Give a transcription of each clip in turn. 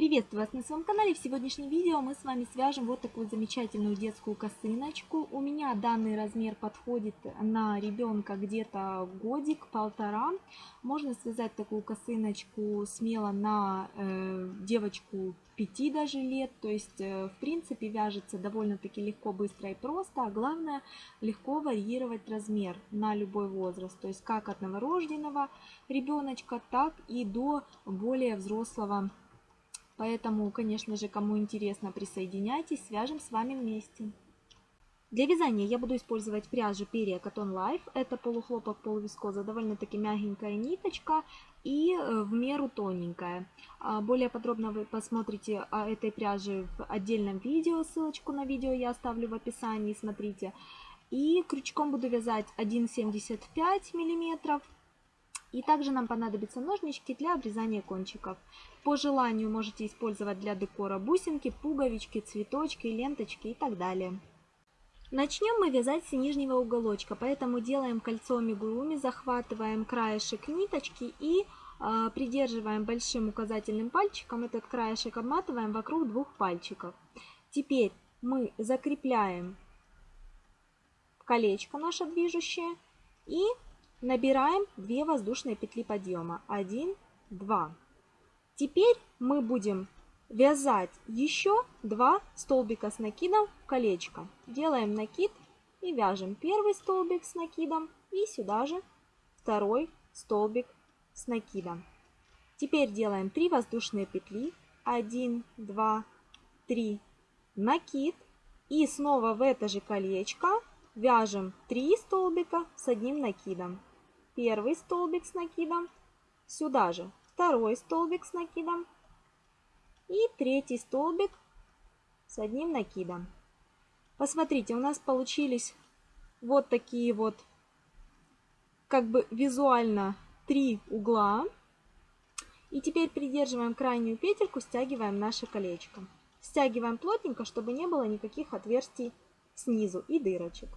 Приветствую вас на своем канале. В сегодняшнем видео мы с вами свяжем вот такую замечательную детскую косыночку. У меня данный размер подходит на ребенка где-то годик-полтора. Можно связать такую косыночку смело на э, девочку 5 даже лет. То есть, э, в принципе, вяжется довольно-таки легко, быстро и просто. А главное, легко варьировать размер на любой возраст. То есть, как от новорожденного ребеночка, так и до более взрослого Поэтому, конечно же, кому интересно, присоединяйтесь, свяжем с вами вместе. Для вязания я буду использовать пряжу Перья Cotton Life. Это полухлопок, полувискоза, довольно-таки мягенькая ниточка и э, в меру тоненькая. А, более подробно вы посмотрите о этой пряже в отдельном видео. Ссылочку на видео я оставлю в описании, смотрите. И крючком буду вязать 1,75 миллиметров и также нам понадобятся ножнички для обрезания кончиков. По желанию можете использовать для декора бусинки, пуговички, цветочки, ленточки и так далее. Начнем мы вязать с нижнего уголочка, поэтому делаем кольцо амигуруми, захватываем краешек ниточки и э, придерживаем большим указательным пальчиком, этот краешек обматываем вокруг двух пальчиков. Теперь мы закрепляем колечко наше движущее и Набираем 2 воздушные петли подъема. 1, 2. Теперь мы будем вязать еще 2 столбика с накидом в колечко. Делаем накид и вяжем первый столбик с накидом и сюда же второй столбик с накидом. Теперь делаем 3 воздушные петли. 1, 2, 3. Накид. И снова в это же колечко вяжем 3 столбика с одним накидом первый столбик с накидом, сюда же второй столбик с накидом и третий столбик с одним накидом. Посмотрите, у нас получились вот такие вот, как бы визуально три угла. И теперь придерживаем крайнюю петельку, стягиваем наше колечко. Стягиваем плотненько, чтобы не было никаких отверстий снизу и дырочек.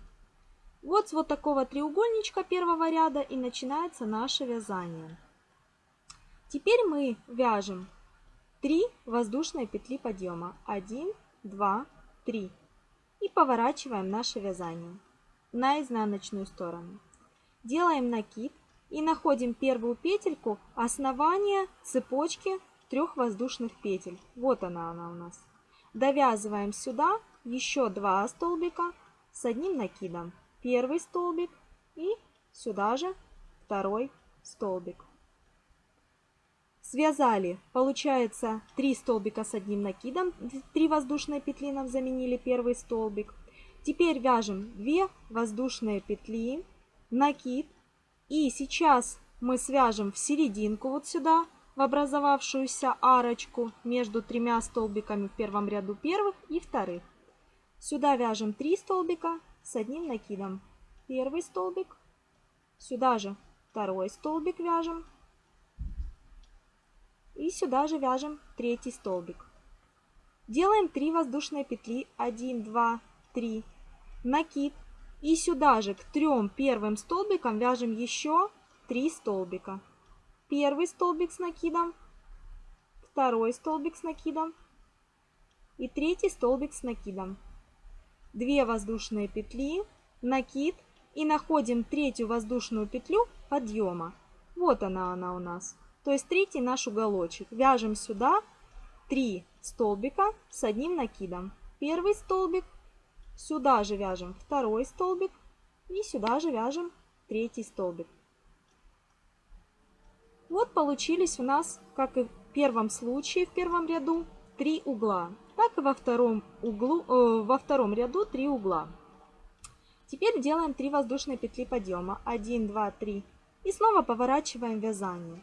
Вот с вот такого треугольничка первого ряда и начинается наше вязание. Теперь мы вяжем 3 воздушные петли подъема. 1, 2, 3. И поворачиваем наше вязание на изнаночную сторону. Делаем накид и находим первую петельку основания цепочки трех воздушных петель. Вот она она у нас. Довязываем сюда еще 2 столбика с одним накидом первый столбик и сюда же второй столбик. Связали, получается 3 столбика с одним накидом, 3 воздушные петли нам заменили первый столбик. Теперь вяжем 2 воздушные петли, накид. И сейчас мы свяжем в серединку вот сюда, в образовавшуюся арочку между тремя столбиками в первом ряду первых и вторых. Сюда вяжем 3 столбика, с одним накидом. Первый столбик, сюда же второй столбик вяжем. И сюда же вяжем третий столбик. Делаем 3 воздушные петли. 1, 2, 3. Накид. И сюда же к трем первым столбикам вяжем еще 3 столбика. Первый столбик с накидом, второй столбик с накидом и третий столбик с накидом. 2 воздушные петли, накид и находим третью воздушную петлю подъема. Вот она она у нас. То есть третий наш уголочек. Вяжем сюда 3 столбика с одним накидом. Первый столбик, сюда же вяжем второй столбик и сюда же вяжем третий столбик. Вот получились у нас, как и в первом случае, в первом ряду, 3 угла так и во втором, углу, э, во втором ряду 3 угла. Теперь делаем 3 воздушные петли подъема. 1, 2, 3. И снова поворачиваем вязание.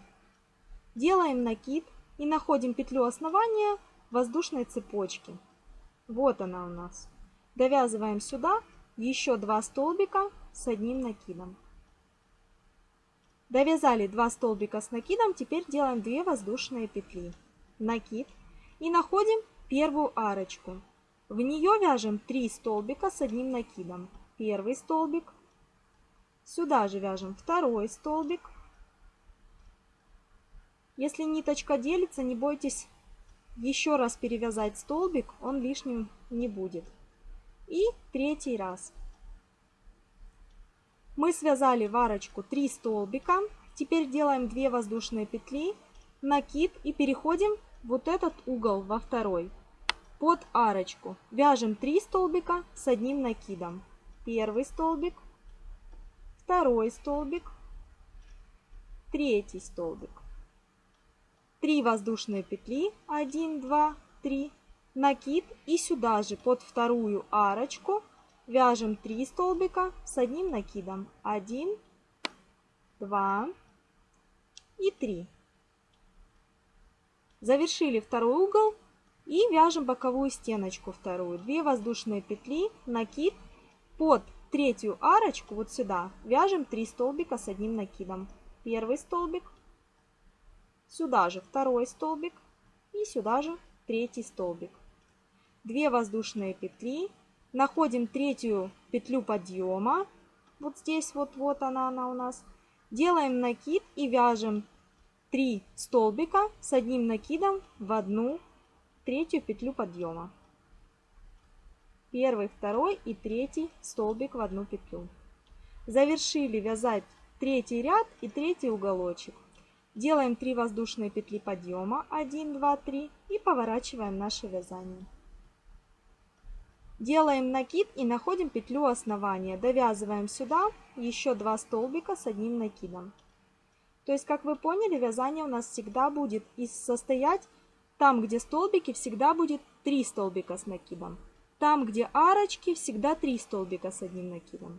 Делаем накид и находим петлю основания воздушной цепочки. Вот она у нас. Довязываем сюда еще 2 столбика с одним накидом. Довязали 2 столбика с накидом, теперь делаем 2 воздушные петли. Накид. И находим первую арочку. В нее вяжем 3 столбика с одним накидом. Первый столбик. Сюда же вяжем второй столбик. Если ниточка делится, не бойтесь еще раз перевязать столбик, он лишним не будет. И третий раз. Мы связали в арочку 3 столбика. Теперь делаем 2 воздушные петли, накид и переходим вот этот угол во второй. Под арочку вяжем 3 столбика с одним накидом. Первый столбик, второй столбик, третий столбик. 3 воздушные петли, 1, 2, 3, накид и сюда же под вторую арочку вяжем 3 столбика с одним накидом. 1, 2 и 3. Завершили второй угол и вяжем боковую стеночку вторую. 2 воздушные петли, накид, под третью арочку вот сюда вяжем 3 столбика с одним накидом. Первый столбик, сюда же второй столбик и сюда же третий столбик. 2 воздушные петли, находим третью петлю подъема, вот здесь вот, вот она, она у нас, делаем накид и вяжем 3 столбика с одним накидом в одну третью петлю подъема. Первый, второй и третий столбик в одну петлю. Завершили вязать третий ряд и третий уголочек. Делаем 3 воздушные петли подъема, 1, 2, 3 и поворачиваем наше вязание. Делаем накид и находим петлю основания. Довязываем сюда еще 2 столбика с одним накидом. То есть, как вы поняли, вязание у нас всегда будет состоять, там, где столбики, всегда будет 3 столбика с накидом. Там, где арочки, всегда 3 столбика с одним накидом.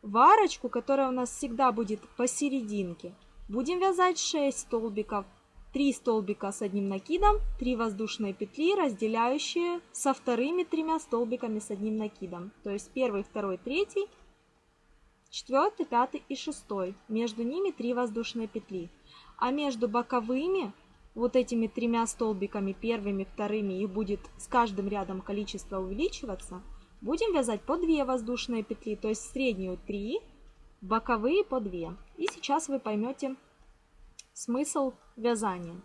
В арочку, которая у нас всегда будет посерединке, будем вязать 6 столбиков. 3 столбика с одним накидом, 3 воздушные петли, разделяющие со вторыми тремя столбиками с одним накидом. То есть первый, второй, третий, четвертый, пятый и шестой. Между ними 3 воздушные петли. А между боковыми вот этими тремя столбиками, первыми, вторыми, их будет с каждым рядом количество увеличиваться, будем вязать по 2 воздушные петли, то есть среднюю 3, боковые по 2. И сейчас вы поймете смысл вязания.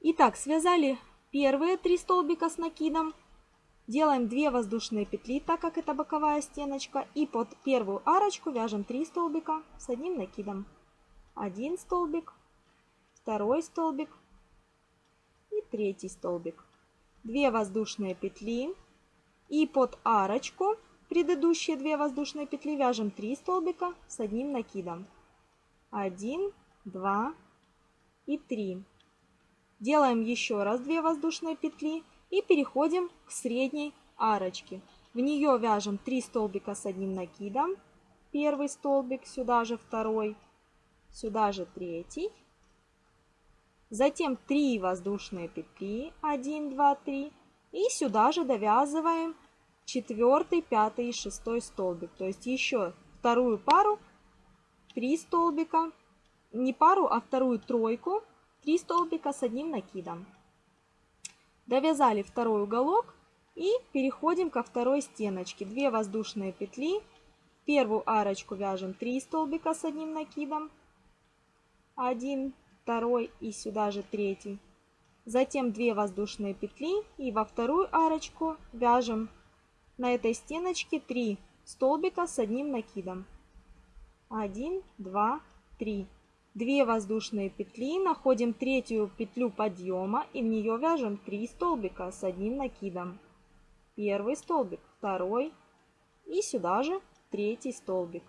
Итак, связали первые 3 столбика с накидом, делаем 2 воздушные петли, так как это боковая стеночка, и под первую арочку вяжем 3 столбика с одним накидом. Один столбик, второй столбик и третий столбик. 2 воздушные петли и под арочку предыдущие 2 воздушные петли вяжем 3 столбика с одним накидом. 1, 2 и 3. Делаем еще раз 2 воздушные петли и переходим к средней арочке. В нее вяжем 3 столбика с одним накидом. Первый столбик, сюда же второй, сюда же третий Затем 3 воздушные петли, 1, 2, 3. И сюда же довязываем 4, 5 и 6 столбик. То есть еще вторую пару, 3 столбика, не пару, а вторую тройку, 3 столбика с одним накидом. Довязали второй уголок и переходим ко второй стеночке. 2 воздушные петли, первую арочку вяжем 3 столбика с одним накидом, 1, второй и сюда же третий. Затем 2 воздушные петли и во вторую арочку вяжем на этой стеночке 3 столбика с одним накидом. 1, 2, 3. 2 воздушные петли, находим третью петлю подъема и в нее вяжем 3 столбика с одним накидом. Первый столбик, второй и сюда же третий столбик.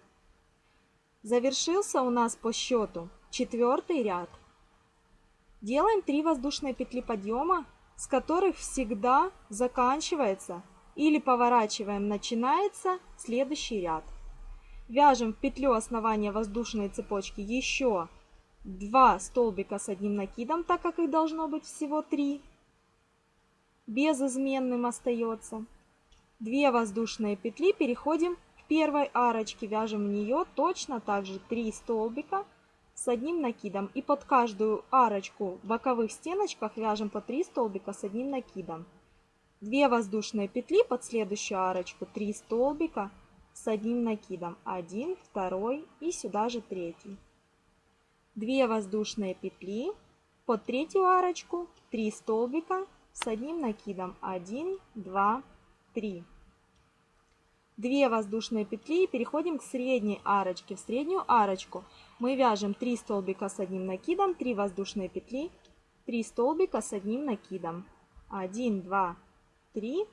Завершился у нас по счету четвертый ряд. Делаем 3 воздушные петли подъема, с которых всегда заканчивается или поворачиваем начинается следующий ряд. Вяжем в петлю основания воздушной цепочки еще 2 столбика с одним накидом, так как их должно быть всего 3. Безызменным остается. 2 воздушные петли, переходим к первой арочке, вяжем в нее точно так же 3 столбика с одним накидом. И под каждую арочку в боковых стеночках вяжем по 3 столбика с одним накидом. 2 воздушные петли под следующую арочку, 3 столбика с одним накидом. 1, 2 и сюда же третий. 2 воздушные петли, под третью арочку 3 столбика с одним накидом. 1, 2, 3. 2 воздушные петли и переходим к средней арочке. В среднюю арочку мы вяжем 3 столбика с одним накидом, 3 воздушные петли, 3 столбика с одним накидом. 1, 2, 3.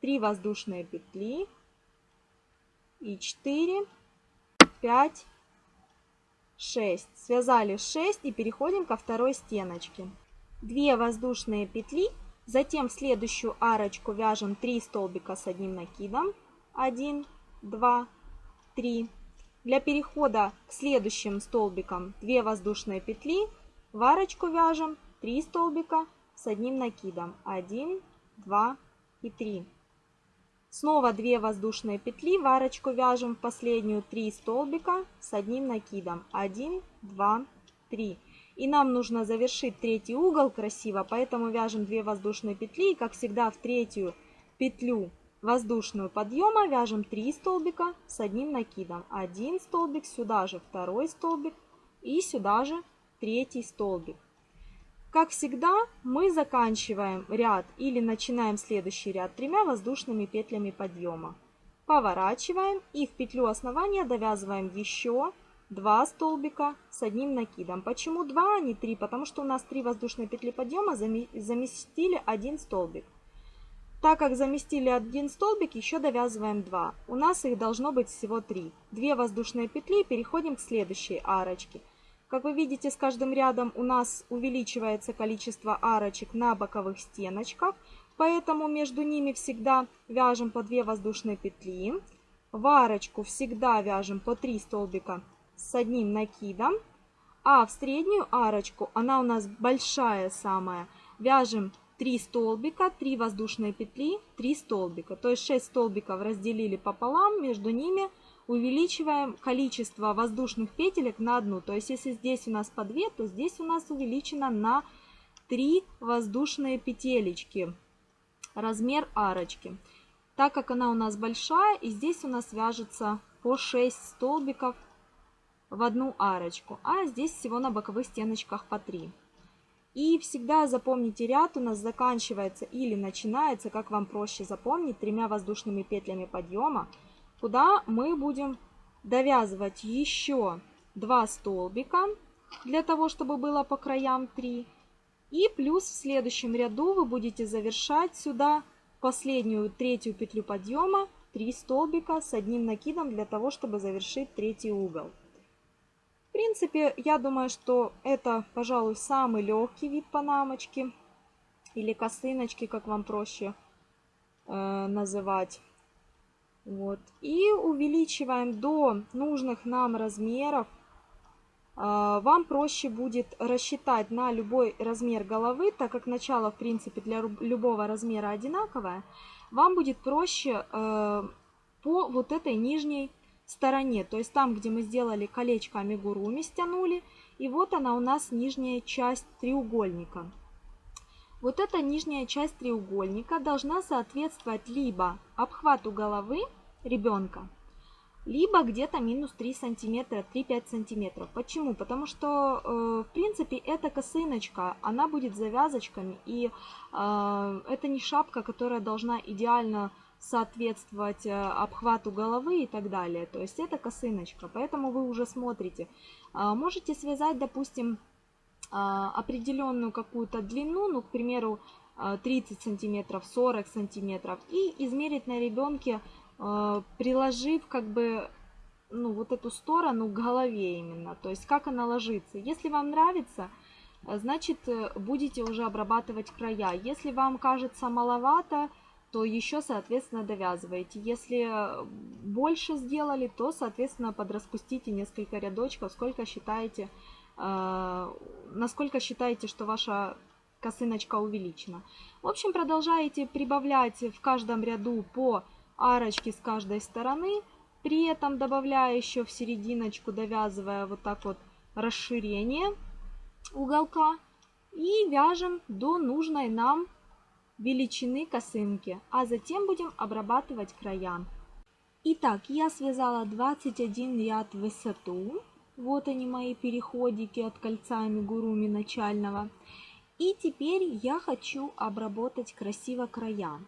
3 воздушные петли и 4, 5, 6. Связали 6 и переходим ко второй стеночке. 2 воздушные петли, затем в следующую арочку вяжем 3 столбика с одним накидом. 1, 2, 3. Для перехода к следующим столбикам 2 воздушные петли, в арочку вяжем 3 столбика с одним накидом. 1, 2 и 3. Снова 2 воздушные петли, в арочку вяжем в последнюю 3 столбика с одним накидом. 1, 2, 3. И нам нужно завершить третий угол красиво, поэтому вяжем 2 воздушные петли. И как всегда в третью петлю воздушную подъема вяжем 3 столбика с одним накидом. Один столбик, сюда же второй столбик и сюда же третий столбик. Как всегда, мы заканчиваем ряд или начинаем следующий ряд тремя воздушными петлями подъема. Поворачиваем и в петлю основания довязываем еще 2 столбика с одним накидом. Почему 2, а не 3? Потому что у нас 3 воздушные петли подъема заместили один столбик. Так как заместили один столбик, еще довязываем 2. У нас их должно быть всего 3. 2 воздушные петли, переходим к следующей арочке. Как вы видите, с каждым рядом у нас увеличивается количество арочек на боковых стеночках, поэтому между ними всегда вяжем по 2 воздушные петли. В арочку всегда вяжем по 3 столбика с одним накидом, а в среднюю арочку, она у нас большая самая, вяжем 3 столбика, 3 воздушные петли, 3 столбика. То есть 6 столбиков разделили пополам, между ними увеличиваем количество воздушных петелек на одну. То есть если здесь у нас по 2, то здесь у нас увеличено на 3 воздушные петелечки. Размер арочки. Так как она у нас большая, и здесь у нас вяжется по 6 столбиков в одну арочку. А здесь всего на боковых стеночках по 3. И всегда запомните, ряд у нас заканчивается или начинается, как вам проще запомнить, тремя воздушными петлями подъема куда мы будем довязывать еще 2 столбика для того, чтобы было по краям 3. И плюс в следующем ряду вы будете завершать сюда последнюю третью петлю подъема 3 столбика с одним накидом для того, чтобы завершить третий угол. Принципе, я думаю, что это, пожалуй, самый легкий вид панамочки или косыночки, как вам проще э, называть. Вот. И увеличиваем до нужных нам размеров. А, вам проще будет рассчитать на любой размер головы, так как начало, в принципе, для любого размера одинаковое. Вам будет проще э, по вот этой нижней стороне. То есть там, где мы сделали колечко амигуруми, стянули. И вот она у нас нижняя часть треугольника. Вот эта нижняя часть треугольника должна соответствовать либо обхвату головы ребенка, либо где-то минус 3 сантиметра, 3-5 сантиметров. Почему? Потому что, э, в принципе, эта косыночка, она будет завязочками, и э, это не шапка, которая должна идеально соответствовать э, обхвату головы и так далее. То есть это косыночка, поэтому вы уже смотрите. Можете связать, допустим, определенную какую-то длину, ну, к примеру, 30 сантиметров, 40 сантиметров, и измерить на ребенке а, приложив как бы ну, вот эту сторону к голове именно, то есть как она ложится. Если вам нравится, значит э, будете уже обрабатывать края. Если вам кажется маловато, то еще, соответственно, довязываете. Если больше сделали, то, соответственно, подраспустите несколько рядочков, сколько считаете, э, насколько считаете, что ваша косыночка увеличена. В общем, продолжаете прибавлять в каждом ряду по арочки с каждой стороны, при этом добавляя еще в серединочку, довязывая вот так вот расширение уголка и вяжем до нужной нам величины косынки, а затем будем обрабатывать края. Итак, я связала 21 ряд в высоту Вот они мои переходики от кольца амигуруми начального. И теперь я хочу обработать красиво края.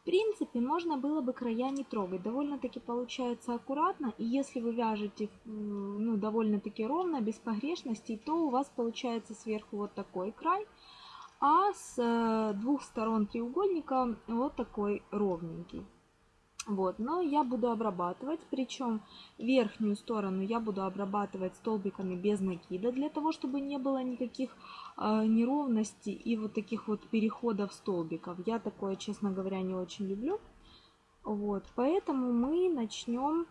В принципе, можно было бы края не трогать. Довольно-таки получается аккуратно. И если вы вяжете ну, довольно-таки ровно, без погрешностей, то у вас получается сверху вот такой край. А с э, двух сторон треугольника вот такой ровненький. Вот, но я буду обрабатывать, причем верхнюю сторону я буду обрабатывать столбиками без накида, для того, чтобы не было никаких э, неровностей и вот таких вот переходов столбиков. Я такое, честно говоря, не очень люблю. Вот, поэтому мы начнем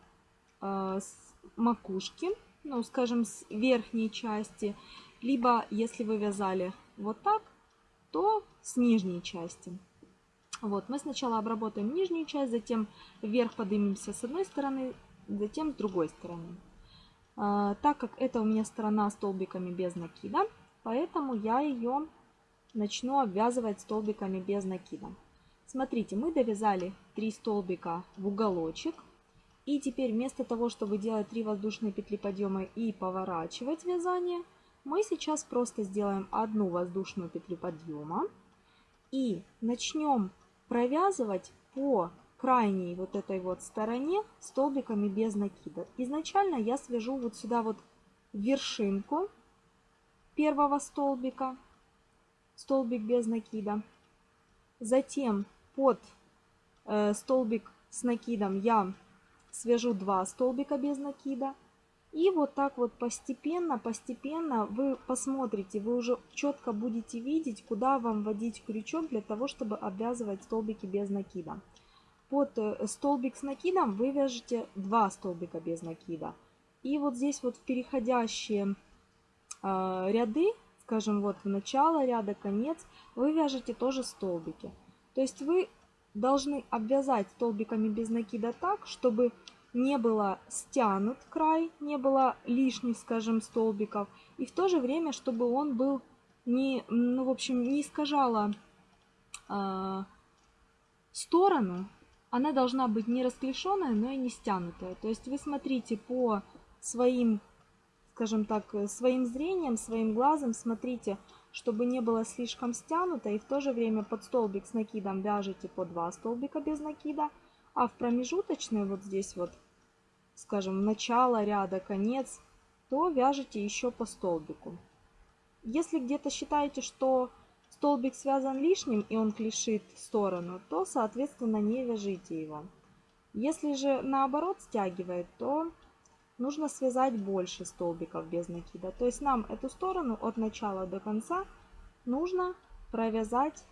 э, с макушки, ну, скажем, с верхней части, либо если вы вязали вот так, то с нижней части. Вот, мы сначала обработаем нижнюю часть, затем вверх поднимемся с одной стороны, затем с другой стороны. А, так как это у меня сторона столбиками без накида, поэтому я ее начну обвязывать столбиками без накида. Смотрите, мы довязали 3 столбика в уголочек. И теперь вместо того, чтобы делать 3 воздушные петли подъема и поворачивать вязание, мы сейчас просто сделаем одну воздушную петлю подъема. И начнем провязывать по крайней вот этой вот стороне столбиками без накида. Изначально я свяжу вот сюда вот вершинку первого столбика, столбик без накида. Затем под э, столбик с накидом я свяжу два столбика без накида. И вот так вот постепенно, постепенно вы посмотрите, вы уже четко будете видеть, куда вам вводить крючок для того, чтобы обвязывать столбики без накида. Под э, столбик с накидом вы вяжете два столбика без накида. И вот здесь вот в переходящие э, ряды, скажем, вот в начало ряда, конец, вы вяжете тоже столбики. То есть вы должны обвязать столбиками без накида так, чтобы не было стянут край, не было лишних, скажем, столбиков. И в то же время, чтобы он был не, ну, в общем, не искажала э, сторону, она должна быть не расклешенная, но и не стянутая. То есть вы смотрите по своим, скажем так, своим зрением, своим глазом, смотрите, чтобы не было слишком стянуто, и в то же время под столбик с накидом вяжете по два столбика без накида, а в промежуточной вот здесь вот скажем, начало ряда, конец, то вяжете еще по столбику. Если где-то считаете, что столбик связан лишним и он клешит в сторону, то, соответственно, не вяжите его. Если же наоборот стягивает, то нужно связать больше столбиков без накида. То есть нам эту сторону от начала до конца нужно провязать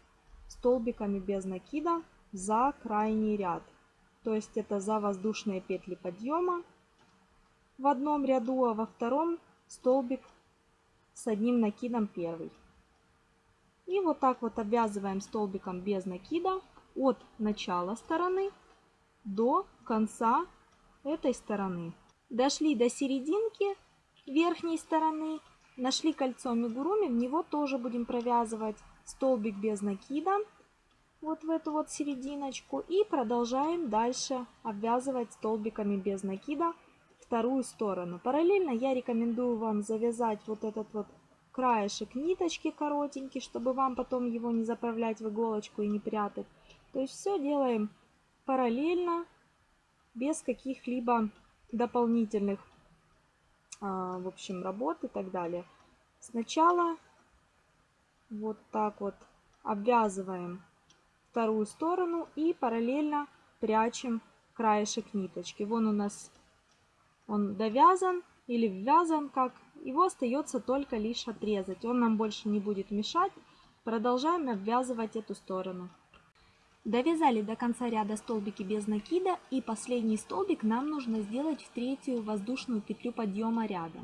столбиками без накида за крайний ряд. То есть это за воздушные петли подъема в одном ряду, а во втором столбик с одним накидом первый. И вот так вот обвязываем столбиком без накида от начала стороны до конца этой стороны. Дошли до серединки верхней стороны, нашли кольцо мигуруми, в него тоже будем провязывать столбик без накида вот в эту вот серединочку и продолжаем дальше обвязывать столбиками без накида вторую сторону. Параллельно я рекомендую вам завязать вот этот вот краешек ниточки коротенький, чтобы вам потом его не заправлять в иголочку и не прятать. То есть все делаем параллельно, без каких-либо дополнительных, а, в общем, работ и так далее. Сначала вот так вот обвязываем вторую сторону и параллельно прячем краешек ниточки. Вон у нас он довязан или ввязан как. Его остается только лишь отрезать. Он нам больше не будет мешать. Продолжаем обвязывать эту сторону. Довязали до конца ряда столбики без накида и последний столбик нам нужно сделать в третью воздушную петлю подъема ряда.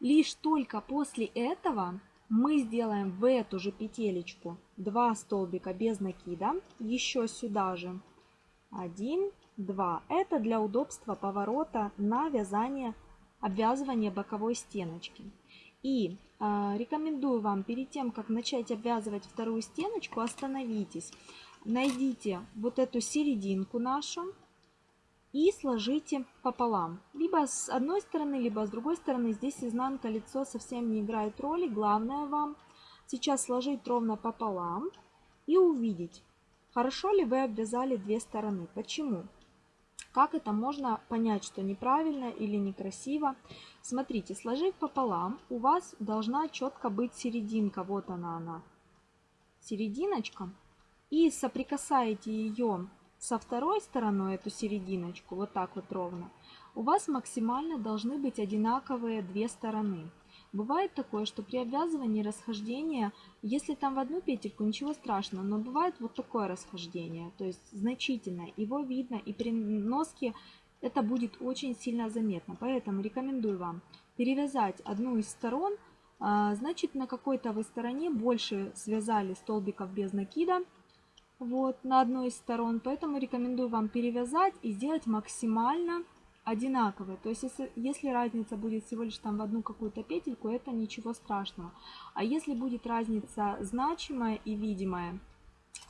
Лишь только после этого мы сделаем в эту же петелечку 2 столбика без накида, еще сюда же 1, 2. Это для удобства поворота на вязание обвязывания боковой стеночки. И э, рекомендую вам перед тем, как начать обвязывать вторую стеночку, остановитесь, найдите вот эту серединку нашу и сложите пополам. Либо с одной стороны, либо с другой стороны. Здесь изнанка лицо совсем не играет роли. Главное вам сейчас сложить ровно пополам и увидеть, хорошо ли вы обвязали две стороны. Почему? Как это можно понять, что неправильно или некрасиво? Смотрите, сложив пополам, у вас должна четко быть серединка. Вот она она. Серединочка. И соприкасаете ее со второй стороной, эту серединочку, вот так вот ровно. У вас максимально должны быть одинаковые две стороны. Бывает такое, что при обвязывании расхождения, если там в одну петельку, ничего страшного, но бывает вот такое расхождение, то есть значительное. Его видно и при носке это будет очень сильно заметно. Поэтому рекомендую вам перевязать одну из сторон, а, значит на какой-то вы стороне больше связали столбиков без накида, вот, на одной из сторон. Поэтому рекомендую вам перевязать и сделать максимально одинаковые. То есть, если, если разница будет всего лишь там в одну какую-то петельку, это ничего страшного. А если будет разница значимая и видимая,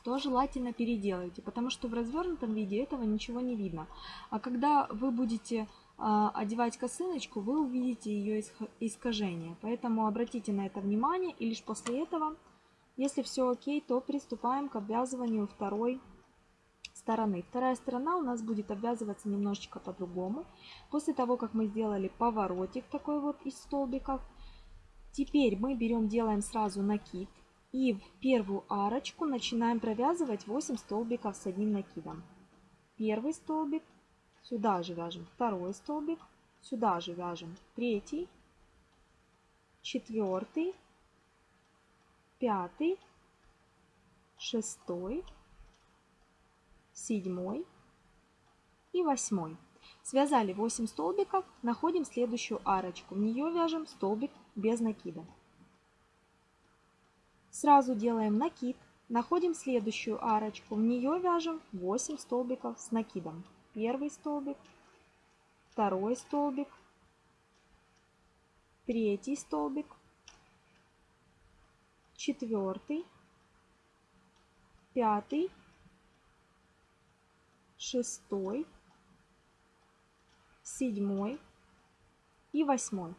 то желательно переделайте, потому что в развернутом виде этого ничего не видно. А когда вы будете э, одевать косыночку, вы увидите ее искажение. Поэтому обратите на это внимание и лишь после этого, если все окей, то приступаем к обвязыванию второй стороны. Вторая сторона у нас будет обвязываться немножечко по-другому. После того, как мы сделали поворотик такой вот из столбиков, теперь мы берем, делаем сразу накид. И в первую арочку начинаем провязывать 8 столбиков с одним накидом. Первый столбик, сюда же вяжем второй столбик, сюда же вяжем третий, четвертый, пятый, шестой, седьмой и восьмой. Связали 8 столбиков, находим следующую арочку. В нее вяжем столбик без накида. Сразу делаем накид, находим следующую арочку. В нее вяжем 8 столбиков с накидом. Первый столбик, второй столбик, третий столбик, четвертый, пятый, шестой, седьмой и восьмой.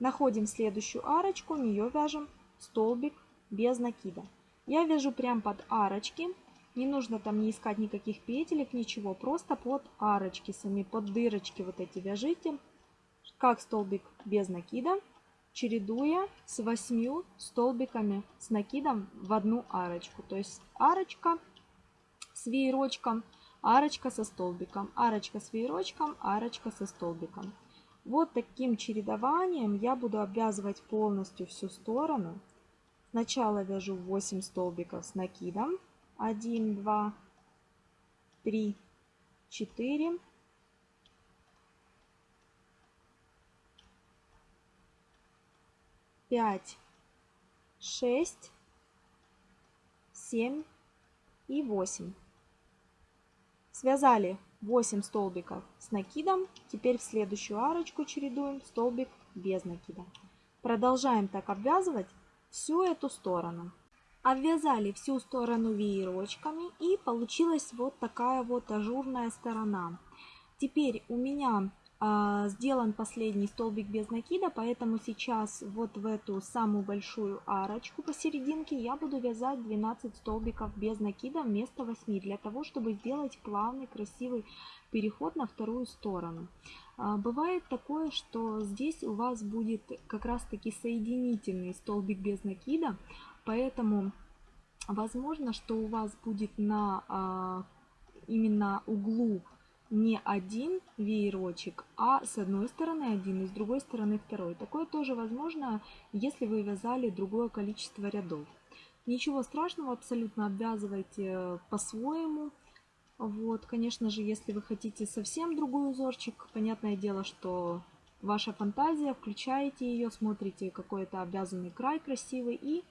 Находим следующую арочку, в нее вяжем столбик без накида. Я вяжу прям под арочки. Не нужно там не искать никаких петелек, ничего. Просто под арочки сами, под дырочки вот эти вяжите. Как столбик без накида, чередуя с 8 столбиками с накидом в одну арочку. То есть арочка с веерочком – арочка со столбиком, арочка с веерочком, арочка со столбиком. Вот таким чередованием я буду обвязывать полностью всю сторону. Сначала вяжу 8 столбиков с накидом. 1, 2, 3, 4, 5, 6, 7 и 8. Связали 8 столбиков с накидом. Теперь в следующую арочку чередуем столбик без накида. Продолжаем так обвязывать всю эту сторону. Обвязали всю сторону веерочками и получилась вот такая вот ажурная сторона. Теперь у меня сделан последний столбик без накида, поэтому сейчас вот в эту самую большую арочку посерединке я буду вязать 12 столбиков без накида вместо 8, для того, чтобы сделать плавный красивый переход на вторую сторону. А, бывает такое, что здесь у вас будет как раз таки соединительный столбик без накида, поэтому возможно, что у вас будет на а, именно углу не один веерочек, а с одной стороны один и с другой стороны второй. Такое тоже возможно, если вы вязали другое количество рядов. Ничего страшного, абсолютно обвязывайте по-своему. Вот, конечно же, если вы хотите совсем другой узорчик, понятное дело, что ваша фантазия, включаете ее, смотрите какой-то обвязанный край красивый и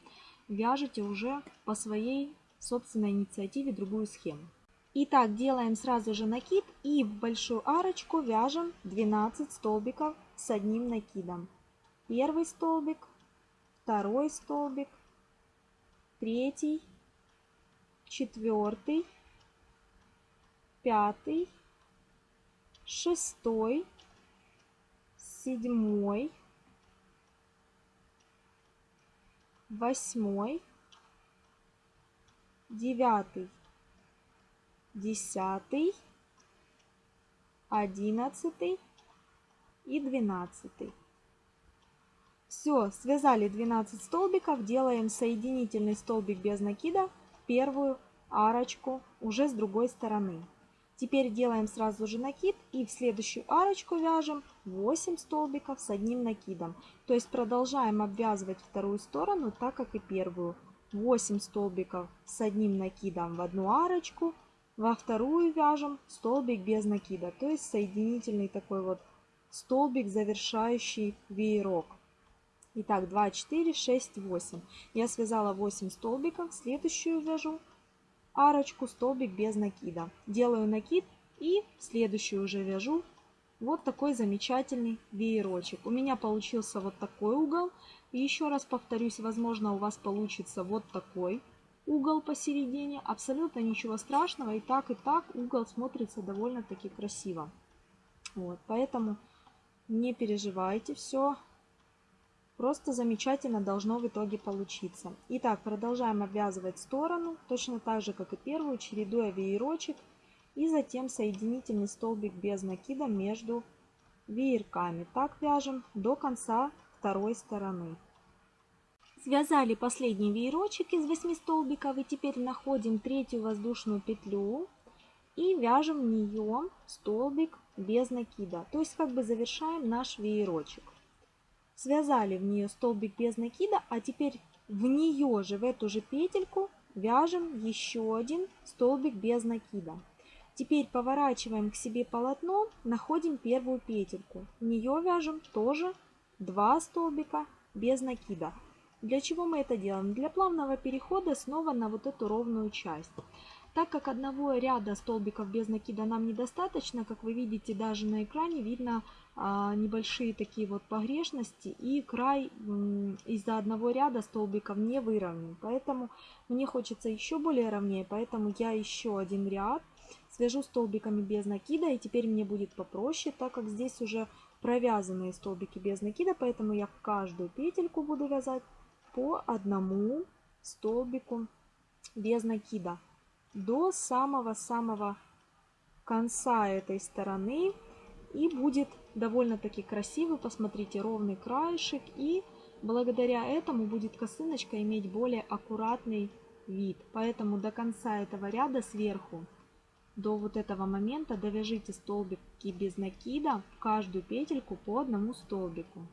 вяжете уже по своей собственной инициативе другую схему. Итак, делаем сразу же накид и в большую арочку вяжем 12 столбиков с одним накидом. Первый столбик, второй столбик, третий, четвертый, пятый, шестой, седьмой, восьмой, девятый, десятый, одиннадцатый и двенадцатый. Все, связали 12 столбиков, делаем соединительный столбик без накида, первую арочку уже с другой стороны. Теперь делаем сразу же накид и в следующую арочку вяжем 8 столбиков с одним накидом. То есть продолжаем обвязывать вторую сторону, так как и первую. 8 столбиков с одним накидом в одну арочку, во вторую вяжем столбик без накида, то есть соединительный такой вот столбик, завершающий веерок. Итак, 2, 4, 6, 8. Я связала 8 столбиков. Следующую вяжу арочку, столбик без накида. Делаю накид и следующую уже вяжу вот такой замечательный веерочек. У меня получился вот такой угол. И еще раз повторюсь, возможно у вас получится вот такой угол посередине. Абсолютно ничего страшного. И так, и так угол смотрится довольно-таки красиво. Вот, поэтому не переживайте, все Просто замечательно должно в итоге получиться. Итак, продолжаем обвязывать сторону, точно так же, как и первую, чередуя веерочек и затем соединительный столбик без накида между веерками. Так вяжем до конца второй стороны. Связали последний веерочек из 8 столбиков и теперь находим третью воздушную петлю и вяжем в нее столбик без накида. То есть как бы завершаем наш веерочек. Связали в нее столбик без накида, а теперь в нее же, в эту же петельку вяжем еще один столбик без накида. Теперь поворачиваем к себе полотно, находим первую петельку. В нее вяжем тоже 2 столбика без накида. Для чего мы это делаем? Для плавного перехода снова на вот эту ровную часть. Так как одного ряда столбиков без накида нам недостаточно, как вы видите даже на экране, видно а, небольшие такие вот погрешности и край из-за одного ряда столбиков не выровнен. Поэтому мне хочется еще более ровнее, поэтому я еще один ряд свяжу столбиками без накида и теперь мне будет попроще, так как здесь уже провязанные столбики без накида, поэтому я каждую петельку буду вязать по одному столбику без накида до самого-самого конца этой стороны. И будет довольно-таки красивый, посмотрите, ровный краешек. И благодаря этому будет косыночка иметь более аккуратный вид. Поэтому до конца этого ряда сверху, до вот этого момента довяжите столбики без накида в каждую петельку по одному столбику.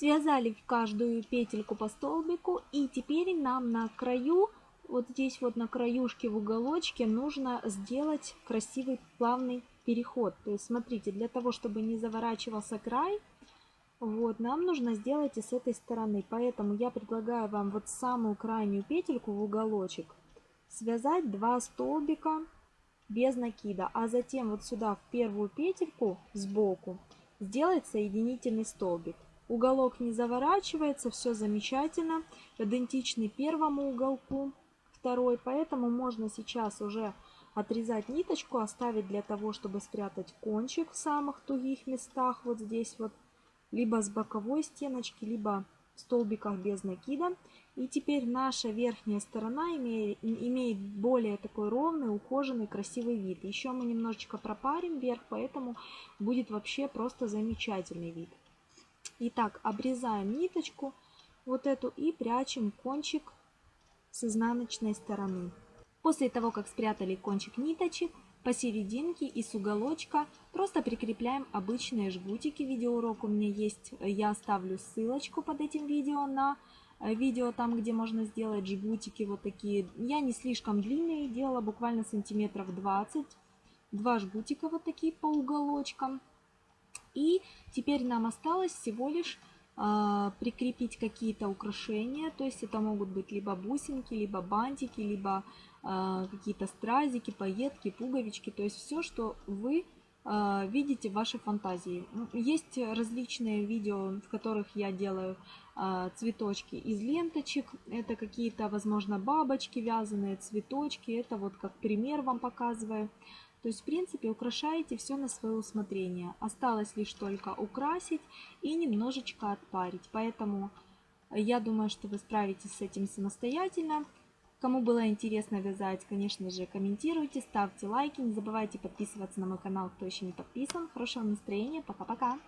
Связали в каждую петельку по столбику и теперь нам на краю вот здесь вот на краюшке в уголочке нужно сделать красивый плавный переход. То есть смотрите, для того, чтобы не заворачивался край, вот, нам нужно сделать и с этой стороны. Поэтому я предлагаю вам вот самую крайнюю петельку в уголочек связать 2 столбика без накида. А затем вот сюда в первую петельку сбоку сделать соединительный столбик. Уголок не заворачивается, все замечательно, идентичный первому уголку второй, поэтому можно сейчас уже отрезать ниточку, оставить для того, чтобы спрятать кончик в самых тугих местах, вот здесь вот, либо с боковой стеночки, либо в столбиках без накида. И теперь наша верхняя сторона имеет, имеет более такой ровный, ухоженный, красивый вид. Еще мы немножечко пропарим вверх, поэтому будет вообще просто замечательный вид. Итак, обрезаем ниточку вот эту и прячем кончик с изнаночной стороны. После того, как спрятали кончик ниточек, посерединке и с уголочка просто прикрепляем обычные жгутики. Видеоурок у меня есть, я оставлю ссылочку под этим видео на э, видео там, где можно сделать жгутики вот такие. Я не слишком длинные делала, буквально сантиметров 20. Два жгутика вот такие по уголочкам. И теперь нам осталось всего лишь а, прикрепить какие-то украшения, то есть это могут быть либо бусинки, либо бантики, либо а, какие-то стразики, пайетки, пуговички, то есть все, что вы а, видите в вашей фантазии. Есть различные видео, в которых я делаю цветочки из ленточек. Это какие-то, возможно, бабочки вязаные, цветочки. Это вот как пример вам показываю. То есть, в принципе, украшаете все на свое усмотрение. Осталось лишь только украсить и немножечко отпарить. Поэтому я думаю, что вы справитесь с этим самостоятельно. Кому было интересно вязать, конечно же, комментируйте, ставьте лайки. Не забывайте подписываться на мой канал, кто еще не подписан. Хорошего настроения. Пока-пока.